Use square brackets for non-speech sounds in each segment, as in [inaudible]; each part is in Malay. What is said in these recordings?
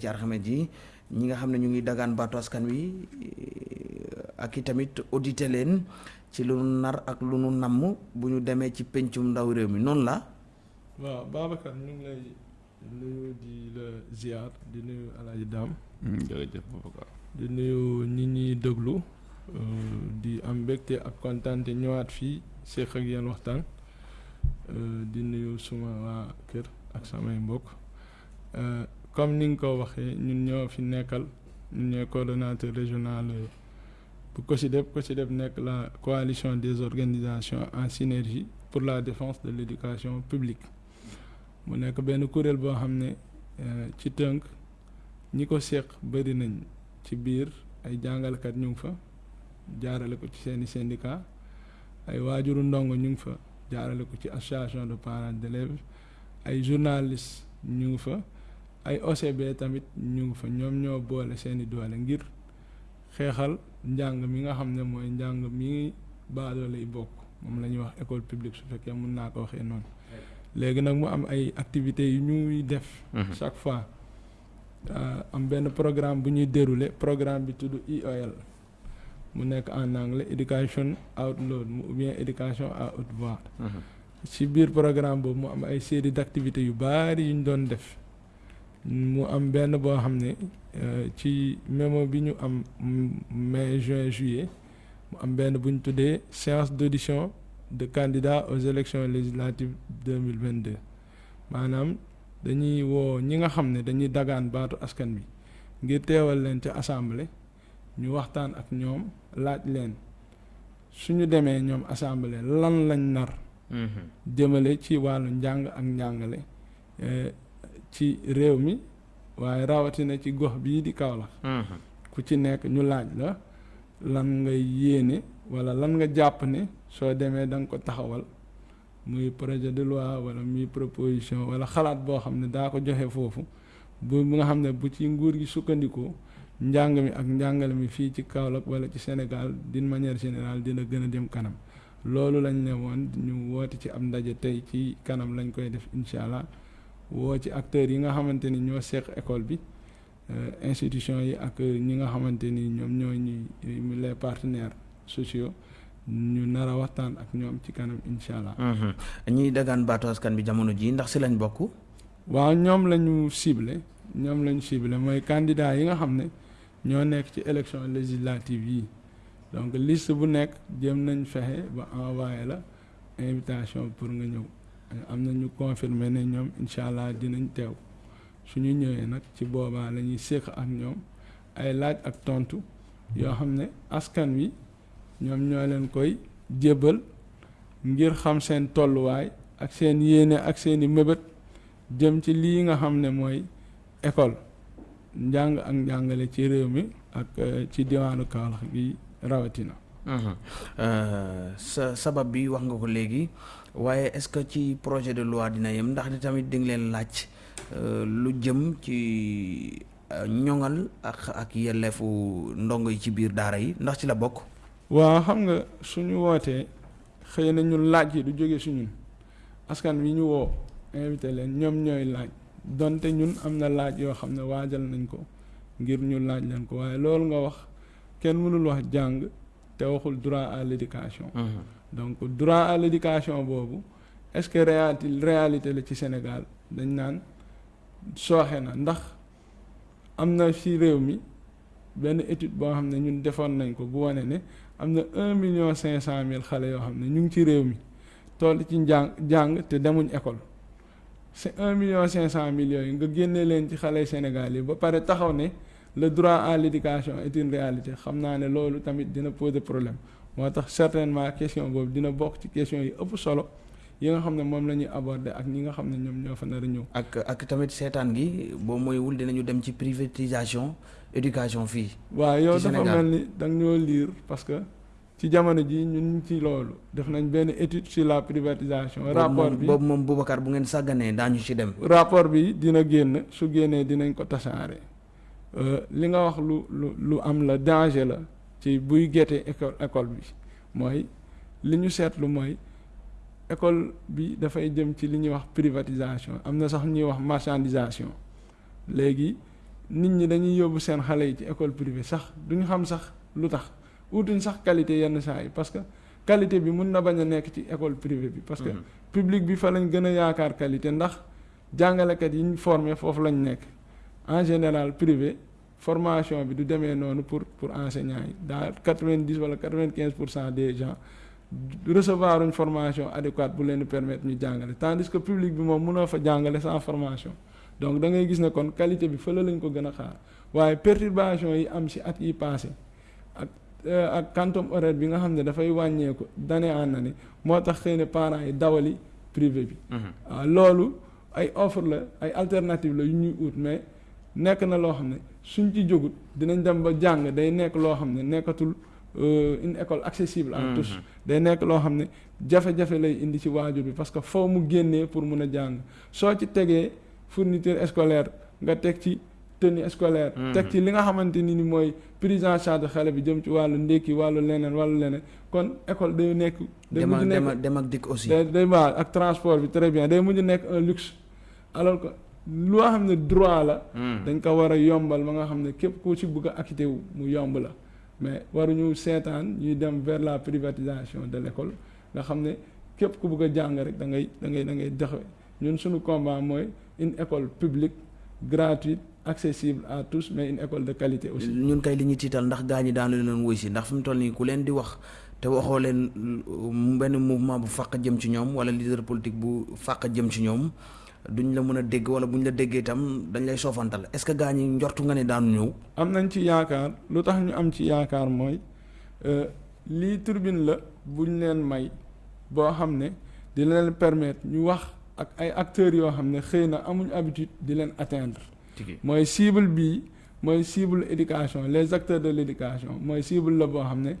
ci alxames ji ñi nga xam ne ñu ngi dagaan baatu askan wi ak i tamit audité leen ci lu nu nar ak lu nu namm bu ñu demee ci pencum ndaw réew mi. Noonu la? Waaw Babacar ñu ngi lay nuyu di la ziar di nuyu Alaaji Daam jërëjëf Babacar. Di nuyu ñi ñuy déglu di am mbégte ak kontaan te ñëwaat fii seq ak yéen waxtaan. Di nuyu suma waa kër ak samay mbokk comme ni nga ko waxee ñun ñoo fi nekkal ñun ñooy coordonnateur régional bu COSYDEP COSYDEP nekk la coalition des organisations en synergie pour la défense de l'éducation publique. Mu nekk benn kuréel boo xam ne ci tënk ñi ko seq bëri nañ ci biir ay jàngalekat ñu fa jaarale ko ci seeni syndicat ay waajuru ndongo ñu fa jaarale ko ci association de parents d'élèves ay journalistes ñu fa ay OCB tamit ñu ngi fa ñoom ñoo boole seeni doole ngir xeexal njàng mi nga xam ne mooy njàng mi baadoole yi bokk. Moom la ñuy wax école publique su fekkee mun naa ko waxee noonu. Léegi nag mu am ay activités yu ñuy def chaque fois. Am benn programme bu ñuy dérouler programme bi tudd IOL mu nekk en anglais education out loud ou bien éducation à haute voix. Ci biir programme boobu mu am ay série d'activités yu bari yu ñu doon def mu am benn boo xam ne ci mémo bi ñu am mai juin juillet mu am benn bu ñu tuddee séance d'audition de candidats aux élections législatives deux mille vingt deux maanaam dañuy woo ñi nga xam ne dañuy dagaan baatu askan bi ngir teewal leen ca assemblée ñu waxtaan ak ñoom laaj leen suñu demee ñoom assemblée lan lañ nar jëmale ci wàllu njàng ak njàngale ci réew mi waaye rawatina ci gox bii di Kaolack. Ku ci nekk ñu laaj la lan nga yéene wala lan nga jàpp ne soo demee da nga ko taxawal muy projet de loi wala muy proposition wala xalaat boo xam ne daa ko joxe foofu bu nga xam ne bu ci nguur gi sukkandikoo njàng mi ak njàngale mi fii ci Kaolack wala ci Sénégal d'une manière générale dina gën a dem kanam. Loolu lañ ne woon ñu woote ci am ndaje tey ci kanam lañ koy def incha allah woo ci acteurs yi nga xamante ni ñoo seq école bi institution yi ak ñi nga xamante ni ñoom ñoo ñuy les partenaires sociaux ñu nar a waxtaan ak ñoom ci kanam incha allah. ñiy dagaan baatu askan bi jamono ji ndax si lañ bokk. waaw ñoom la ñu ciblé ñoom la ñu ciblé mooy candidat yi nga xam ne ñoo nekk ci élection législative yi donc liste bu nekk jëm nañ fexe ba envoyé la invitation pour nga ñëw. Am na ñu confirmer ne ñoom incha allah dinañ teew suñu ñëwee nag ci boobaa la ñuy séq ak ñoom ay laaj ak tontu yoo xam ne askan wi ñoom ñoo leen koy jébbal ngir xam seen tolluwaay ak seen yéene ak seeni mëbët jëm ci lii nga xam ne mooy école njàng ak njàngale ci réew mi ak eh, ci diwaanu Kaolack gi rawatina. Sa sabab bi wax nga ko léegi waaye est-ce que ci projet de loi dina yem ndax di tamit di nga leen laaj lu jëm ci ñoŋal ak ak yelleefu ndongo yi ci biir daara yi. Ndax ci la bokk. waaw xam nga suñu wootee xëy na ñun laaj yi du jóge suñun askan wi ñu woo invité leen ñoom ñooy laaj. Donte ñun am na laaj yoo xam ne waajal nañ ko ngir ñu laaj leen ko. Waaye loolu nga wax kenn mënul wax jàng. Te waxul droit à l'éducation. Donc droit à l'éducation boobu est-ce que réalité réalité la ci Sénégal? Dañ naan sooxe na. Ndax am na ci réew mi benn étude boo xam ne ñun defoon nañ ko bu wane ne am na un million cinq cent mille xale yoo xam ne ñu ngi ci réew mi toll ci njàng jàng te demuñ école. C'est un million cinq cent mille yooyu nga génne leen ci xale Sénégal yi ba pare taxaw ne le droit à l'éducation est une réalité xam naa ne loolu tamit dina poser problème moo tax certainement question boobu dina bokk ci question yi ëpp solo yi nga xam ne moom la ñuy aborder ak ñi nga xam ne ñoom ñoo fa nar a ñëw. ak ak tamit seetaan gi boo moywul dinañu dem ci privatisation éducation fii. waaw yow dafa mel ni da nga ñoo lire parce que ci jamono ji ñun ci loolu def nañ benn étude sur la privatisation. rapport bi boobu moom Boubacar bu ngeen sàgganee daañu ci dem. rapport bi dina génn su génnee dinañ ko tasaare. Li nga wax lu lu lu am la danger la ci buy gete école école bi mooy li ñu seetlu mooy école bi dafay jëm ci li ñuy wax privatisation. Am na sax ñuy wax marchandisation. Léegi nit ñi dañuy yóbbu seen xale yi ci école privée sax duñu xam sax lu tax. Utuñ sax qualité yenn saa yi parce que qualité bi mun na bañ a nekk ci école privée bi parce que public bi fa lañ gën a yaakaar qualité ndax jàngalekat yi ñu formé foofu lañ nekk en général privé formation bi du demee noonu pour pour enseignants yi. Daal quatre-vingt-dix wala quatre-vingt-quinze pour cent des gens recevoir une formation adéquate bu leen permettre ñu jàngale. Tandis que public bi moom mënoo fa jàngale sans formation. Donc da ngay gis ne kon qualité bi fële lañ ko gën a xaar. Waaye perturbation yi am ci at yi passé ak ak quantum horaire bi nga xam ne dafay wàññeeku d'année en année moo tax xëy na parents yi dawali privé bi. Waaw loolu ay offre la ay alternative la yu ñuy ut mais nekk na loo xam ne suñ ci jógut dinañ dem ba jàng day nekk loo xam ne nekkatul une école accessible à tous. Day nekk loo xam ne jafe-jafe lay indi ci waajur bi parce que foo mu génnee pour mun a jàng. Soo ci tegee fourniture scolaire nga teg ci tenue scolaire teg ci li nga xamante ni ni mooy prise en charge xale bi jëm ci wàllu ndékki wàllu leneen wàllu leneen. Kon école day nekk day mujj nekk dem ak dikk aussi. day day ak transport bi très bien day mujj nekk un luxe. Alors que loo xam ne droit la. Dañ ko war a yombal ba nga xam ne képp ku ci bëgg a acquitté wu mu yomb la mais waruñu seetaan ñuy dem vers la privatisation de l'école. Nga xam ne képp ku bëgg a jàng rek da ngay da ngay da ngay doxe ñun suñu combat mooy une école publique gratuite accessible à tous mais une école de qualité aussi. ñun kay li ñuy tiital ndax gaa ñi daanu leen wuy si ndax fi mu toll nii ku leen di wax te waxoo leen benn mouvement bu fàq jëm ci ñoom wala leader politique bu fàq jëm ci ñoom duñ la mën a dégg wala buñ la déggee itam dañ lay soofantal est-ce que gaa ñi njortu nga ne daanu ñëw. am nañ ci yaakaar lu tax ñu am ci yaakaar mooy lii turbine la buñ leen may boo xam ne di leen permettre ñu wax ak ay acteurs yoo xam ne xëy na amuñ habitude di leen atteindre. mooy cible bii mooy cible éducation les acteurs de l'éducation mooy cible la boo xam ne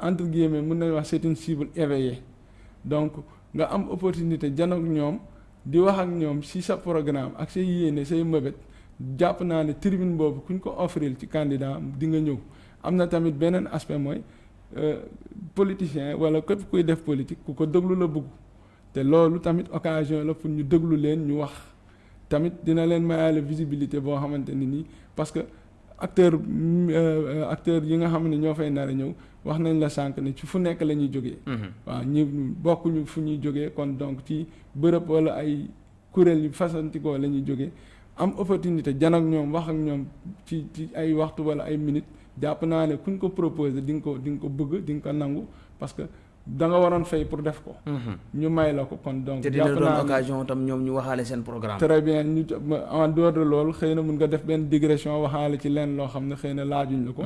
entre guillemets mën nañ wax c'est une cible éveillée donc nga am opportunité janook ñoom di wax ak ñoom ci sa programme ak say yéene say mëbét jàpp naa ne tribune boobu kuñ ko offrir ci candidat di nga ñëw. Am na tamit beneen aspect mooy politicien wala képp kuy def politique ku ko déglu la bëgg te loolu tamit occasion la pour ñu déglu leen ñu wax. Tamit dina leen mayaale visibilité boo xamante ni nii parce que acteur acteur yi nga xam ne ñoo fay nar a ñëw wax nañ la sànq ne ci fu nekk la ñuy jógee. Waaw ñi bokkuñu fu ñuy jógee kon donc ci bërëb wala ay kuréel yu fasantikoo la ñuy jógee. am opportunité jan ak ñoom wax ak ñoom ci ci ay waxtu wala ay minutes jàpp naa ne kuñ ko proposé di nga ko di nga ko bëgg di nga ko nangu parce que da nga waroon fay pour def ko. ñu may la ko kon donc. te dina doon occasion tam ñoom ñu waxaale seen programme. très bien ñu en dehors de loolu xëy na mun nga def benn digression waxaale ci leen loo xam ne xëy na laajuñ la ko.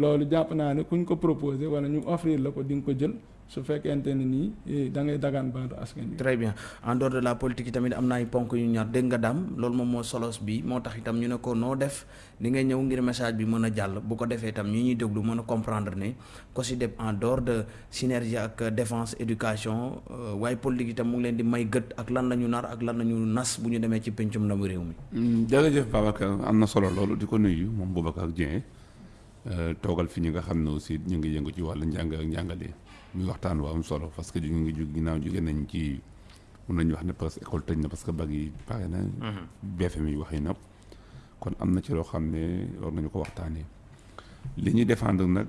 loolu jàpp naa ne kuñ ko proposé wala ñu offrir la ko di nga ko jël su fekkente ne nii da ngay dagaan baatu askan wi. très bien. En dehors de la politique yi tamit am na ay ponk yu ñaar. Dégg nga daam loolu moom moo solos bi. Moo tax itam ñu ne ko noo def? Ni ngay ñëw ngir message bi mën a jàll. Bu ko defee itam ñi ñuy déglu mën a comprendre ne COSYDEP en dehors de synergie ak défense éducation waaye politique itam mu ngi leen di may gët ak lan la ñu nar ak lan la ñu nas bu ñu demee ci pencum ndamu réew mi. jërëjëf Babacar. Am na solo loolu di ko nuyu moom Boubacar Dieng. Toogal fi ñi nga xam ne aussi ñu ngi yëngu ci wàllu njàng ak njàngale muy waxtaan bu am solo parce que ñu ngi jug ginnaaw jóge nañ ci mun nañu wax ne parce école tëj na parce que bag yi pare na. BFM yi wax yi nag kon am na ci loo xam ne war nañu ko waxtaanee li ñuy défendre nag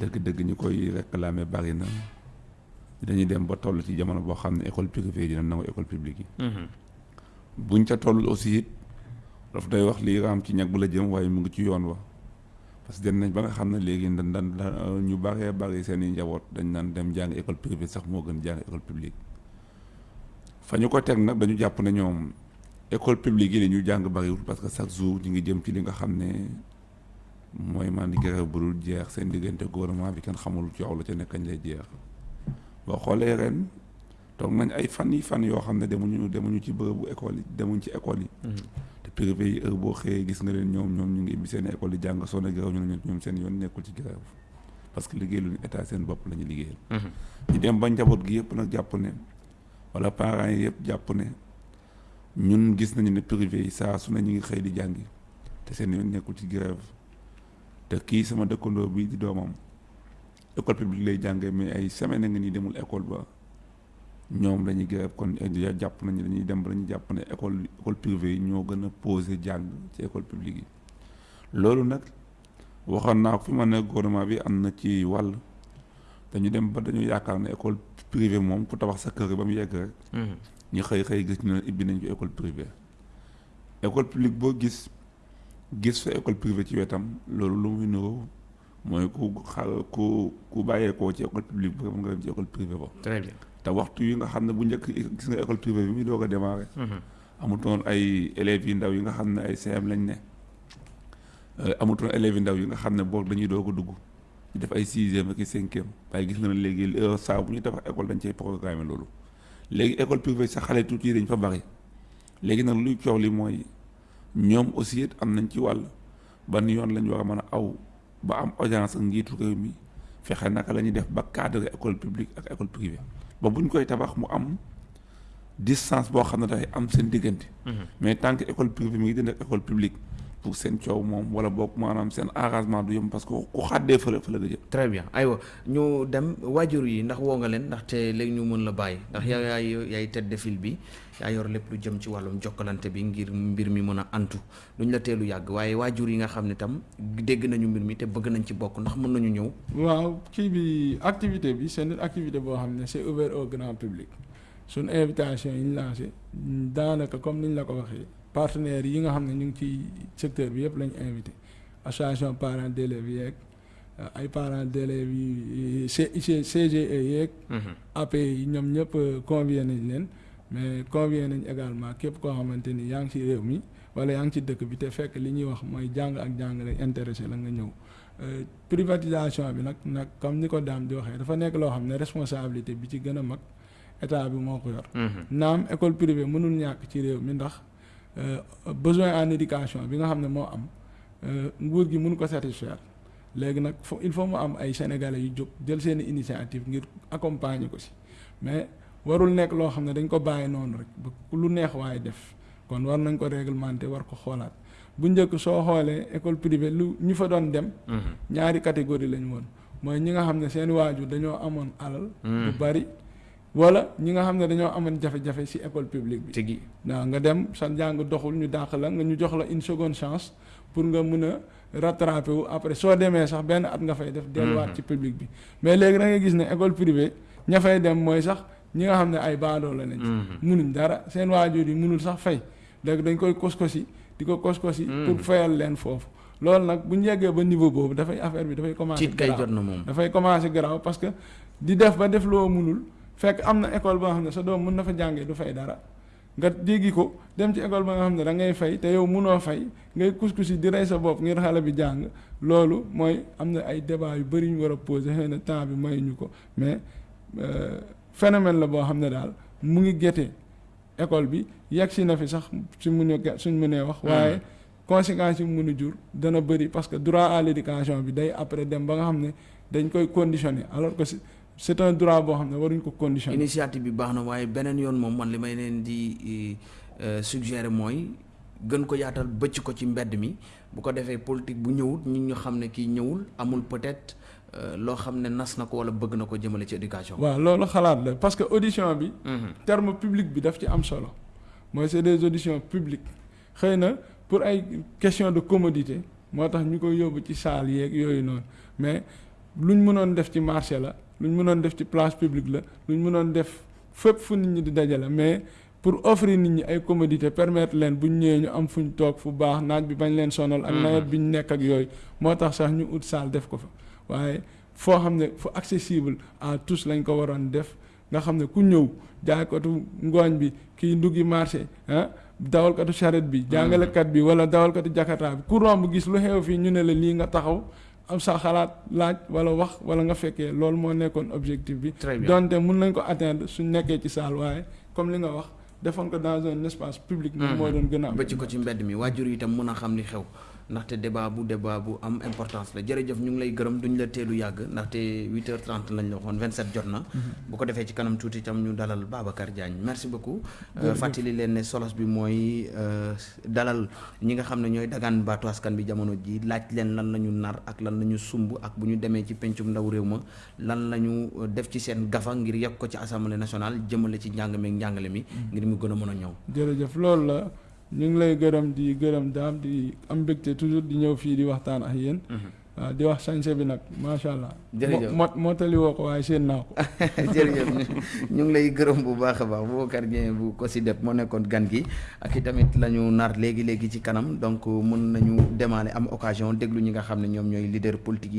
dëgg-dëgg ñu koy réclamer bari na dañuy dem ba toll ci jamono boo xam ne école privée dina nangu école publique yi. buñ ca toll aussi it daf day wax lii raam ci ñag bu la jëm waaye mu ngi ci yoon wa. Parce que dem nañ ba nga xam ne léegi dañ daan ñu baree bari seen i njaboot dañ naan dem jàng école privée sax moo gën jàng école publique. Fa ñu ko teg nag dañu jàpp ne ñoom école publique yi ñu jàng bariwul parce que chaque jour ñu ngi jëm ci li nga xam ne mooy man grève bu dul jeex seen diggante gouvernement bi kenn xamul coow la ca nekk kañ lay jeex. Boo xoolee ren toog nañ ay fan yi fan yoo xam ne demuñu demuñu ci bërëbu école yi demuñ ci école yi. Privé yi heure boo xëyee gis nga leen ñoom ñoom ñu ngi ibbi seen école yi jàng soo ne grève ñu ne ñoom seen yoon nekkul ci grève parce que liggéey lu état seen bopp la ñu liggéeyal. ñu dem ba njaboot gi yëpp nag jàpp ne wala parents yi yëpp jàpp ne ñun gis nañu ne privé yi saa su ne ñu ngi xëy di jàngi te seen yoon nekkul ci grève te kii sama dëkkandoo bi di doomam école publique lay jàngee mais ay semaine nga nii demul école ba ñoom dañuy grève kon jàpp nañu dañuy dem ba dañuy jàpp ne école école privée yi ñoo gën a posé jàng ci école publique yi. Loolu nag waxoon naa ko fi ma ne gouvernement bi am na ci wàll dañu dem ba dañu yaakaar ne école privée moom ku tabax sa kër ba mu yegg rek ñu xëy xëy gis ñu ne ibbi nañ ko école privée. École publique boo gis gis fa école privée ci wetam loolu lu muy niroo mooy ku xa ku ku bàyyeekoo ci école publique ba nga dem ci école privée ba. Très bien te waxtu yi nga xam ne bu njëkk gis nga école privée bi muy doog a démarré. Amutoon ay élèves yi ndaw yi nga xam ne ay CM lañ ne. Amutoon élèves yi ndaw yi nga xam ne boog dañuy doog a dugg. Di def ay sixième ak i cinquième. Waaye gis nga ne léegi saa bu ñuy tabax école dañ cay programme loolu. Léegi école privée sax xale tuuti yi dañ fa bari. Léegi nag luy coow li mooy ñoom aussi it am nañ ci wàll. Ban yoon lañ war a mën a aw ba am audience ak njiitu réew mi. Fexe naka la ñuy def ba cadre école publique ak école privée ba buñ koy tabax mu am distance boo xam ne dafay am seen diggante. mais tant que école privée mi ngi dënd ak école publique pour seen coow moom wala boog maanaam seen arrangement du yomb parce que ku xàddee fële fële nga jëm. très bien aywa ñu dem waajur yi ndax woo nga leen ndaxte léegi ñu mën la bàyyi ndax yaa yaay yaay tête de file bi yaa yor lépp lu jëm ci wàllum jokkalante bi ngir mbir mi mën a antu duñ la teelu yàgg waaye waajur yi nga xam ne tam dégg nañu mbir mi te bëgg nañ ci bokk ndax mën nañu ñëw. waaw kii bi activité bi c'est une activité boo xam ne c'est ouvert au grand public suñ invitation yi ñu lancé daanaka comme niñ la ko waxee partenaires yi nga xam ne ñu ngi ci secteur bi yëpp lañ invité association parents d'élèves yeeg ay parents d'élèves yi CGE yeeg. AP yi ñoom ñëpp convié nañ leen. mais convié nañ également képp koo xamante ni yaa ngi ci réew mi wala yaa ngi ci dëkk bi te fekk li ñuy wax mooy jàng ak jàngale intéressé la nga ñëw privatisation bi nag nag comme ni ko daam di waxee dafa nekk loo xam ne responsabilité bi ci gën a mag état bi moo ko yor. naam école privée mënul ñàkk ci réew mi ndax besoin en éducation bi nga xam ne moo am nguur gi mënu ko satisfaire léegi nag fo il faut mu am ay sénégalais yu jóg jël seen initiative ngir accompagner ko si mais. warul nekk loo xam ne dañ ko bàyyi noonu rek ba lu neex waaye def kon war nañ ko réglementer war ko xoolaat bu njëkk soo xoolee école privée lu ñu fa doon dem. ñaari catégorie lañ woon mooy ñi nga xam ne seen waajur dañoo amoon alal. bu bari wala ñi nga xam ne dañoo amoon jafe-jafe ci école publique bi. tigi waaw nga dem sa njàng doxul ñu dàq la nga ñu jox la une seconde chance pour nga mën a rattraper wu. Après soo demee sax benn at nga fay def. delluwaat ci public bi. Mais léegi da ngay gis ne école privée ña fay dem mooy sax. ñi nga xam ne ay baadoo la nañ. Munuñ dara. Seen waajur yi munul sax fay. Léegi dañ koy koskosi di ko koskosi pour fayal leen foofu. Loolu nag bu ñu yeggee ba niveau boobu dafay affaire bi dafay commencer tiit kay jot na moom. Dafay commencer garaaw parce que di def ba def loo munul fekk am na école boo xam ne sa doom mun na fa jàngee du fay dara. Nga jéggi ko dem ci école ba nga xam ne da ngay fay te yow munoo fay ngay kuskusi di rey sa bopp ngir xale bi jàng. Loolu mooy am na ay débat yu bari ñu war a poser xëy na temps bi mayuñu ko mais phénomène la boo xam ne daal mu ngi gétte école bi. Yegg si na fi sax suñ mënee suñ mënee wax waaye conséquences yi mu mën a jur dana bëri parce que droit à l'éducation bi day après dem ba nga xam ne dañ koy conditionner. Alors que c'est un droit boo xam ne waruñ ko conditionner initiative bi baax na waaye beneen yoon moom man li may leen di suggérer mooy gën ko yaatal bëcc ko ci mbedd mi bu ko defee politique bu ñëwut ñun ñu xam ne kii ñëwul amul peut-être loo xam ne nas na ko wala bëgg na ko jëmale ci éducation. waaw loolu xalaat la parce que audition bi. terme public bi daf ci am solo. mooy c'est des auditions publiques xëy na pour ay question de commodité moo tax ñu koy yóbbu ci salle yeeg yooyu noonu mais luñ mënoon def ci marché la luñ mënoon def ci place publique la luñ mënoon def fépp fu nit ñi di dajale mais pour offrir nit ñi ay commodité permettre leen buñ ñëwee ñu am fuñ toog fu baax naaj bi bañ leen sonal. ak nawet bi nekk ak yooyu moo tax sax ñu ut salle def ko fa. waaye foo xam ne fu accessible à tous lañ ko waroon def nga xam ne ku ñëw jaaykatu ngooñ bi kii nduggi marché ah dawalkatu charrette bi jàngalekat bi wala dawalkatu jakarta bi ku romb gis lu xew fii ñu ne la lii nga taxaw am sa xalaat laaj wala wax wala nga fekkee. Loolu moo nekkoon objectif bi. Donte mun nañ ko atteindre suñ nekkee ci salle waaye comme li nga wax defoon ko dans un espace public. Moom moo doon gën a am. Bëcc ko ci mbedd mi. Waajur yi itam mën a xam li xew ndaxte débat bu débat bu am importance la. Jërëjëf ñu ngi lay gërëm duñ la teelu yàgg. Ndaxte 8h30 lañ la waxoon 27 jot na. bu ko defee ci kanam tuuti itam ñu dalal Babacar Diagne. Merci beaucoup. fàttali leen ne solos bi mooy dalal ñi nga xam ne ñooy dagaan baatu askan bi jamono ji. Laaj leen lan la ñu nar ak lan la ñu sumb ak bu ñu demee ci pencum ndaw réew ma lan la ñu def ci seen gafa ngir yegg ko ci assemblée nationale jëmale ci njàng meeg njàngale mi ngir mu gën a mën a ñëw. jërëjëf loolu la ñu ngi lay gërëm di gërëm daam di am mbégte toujours di ñëw fii di waxtaan ak yéen. waaw di wax sañse bi nag macha allah. jërëjëf mo moo tali woo ko waaye seen naa ko. [laughs] jërëjëf ñu ngi lay gërëm bu baax a baax Boubacar Dieng bu ko moo nekkoon gan gi ak i tamit la ñu nar léegi léegi ci kanam donc mën nañu demaale am occasion déglu ñi nga xam ne ñoom ñooy leader politique yi.